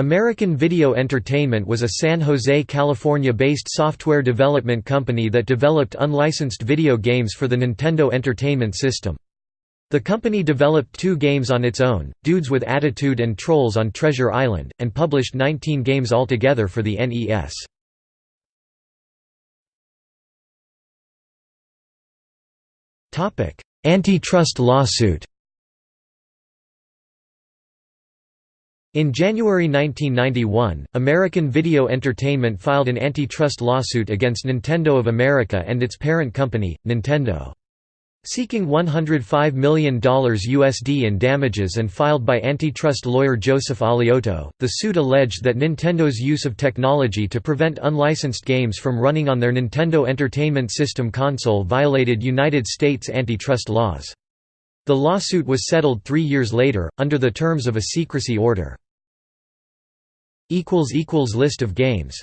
American Video Entertainment was a San Jose, California-based software development company that developed unlicensed video games for the Nintendo Entertainment System. The company developed two games on its own, Dudes with Attitude and Trolls on Treasure Island, and published 19 games altogether for the NES. Antitrust lawsuit In January 1991, American Video Entertainment filed an antitrust lawsuit against Nintendo of America and its parent company, Nintendo. Seeking $105 million USD in damages and filed by antitrust lawyer Joseph Alioto, the suit alleged that Nintendo's use of technology to prevent unlicensed games from running on their Nintendo Entertainment System console violated United States antitrust laws. The lawsuit was settled three years later, under the terms of a secrecy order. List of games